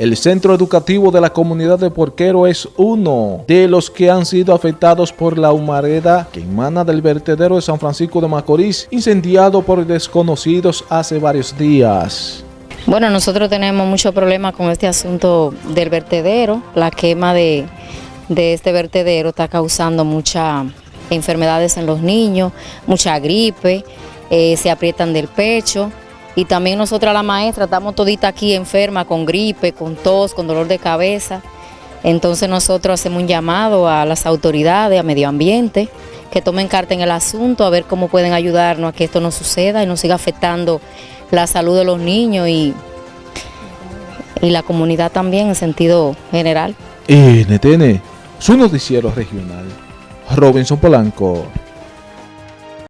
El centro educativo de la comunidad de Porquero es uno de los que han sido afectados por la humareda que emana del vertedero de San Francisco de Macorís, incendiado por desconocidos hace varios días. Bueno, nosotros tenemos mucho problema con este asunto del vertedero. La quema de, de este vertedero está causando muchas enfermedades en los niños, mucha gripe, eh, se aprietan del pecho. Y también nosotras la maestra estamos todita aquí enferma con gripe, con tos, con dolor de cabeza. Entonces nosotros hacemos un llamado a las autoridades, a medio ambiente, que tomen carta en el asunto, a ver cómo pueden ayudarnos a que esto no suceda y no siga afectando la salud de los niños y, y la comunidad también en sentido general. NTN, su noticiero regional. Robinson Polanco.